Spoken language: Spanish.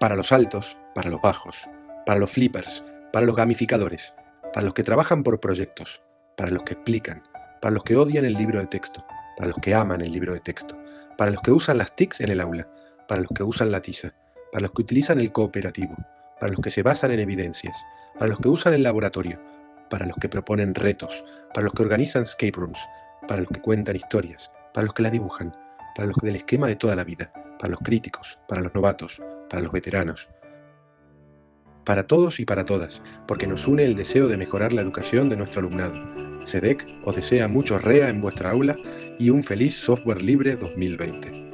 Para los altos, para los bajos, para los flippers, para los gamificadores, para los que trabajan por proyectos, para los que explican, para los que odian el libro de texto, para los que aman el libro de texto, para los que usan las TICs en el aula, para los que usan la tiza, para los que utilizan el cooperativo, para los que se basan en evidencias, para los que usan el laboratorio, para los que proponen retos, para los que organizan escape rooms, para los que cuentan historias, para los que la dibujan, para los que del esquema de toda la vida, para los críticos, para los novatos, para los veteranos, para todos y para todas, porque nos une el deseo de mejorar la educación de nuestro alumnado. SEDEC os desea mucho REA en vuestra aula y un feliz software libre 2020.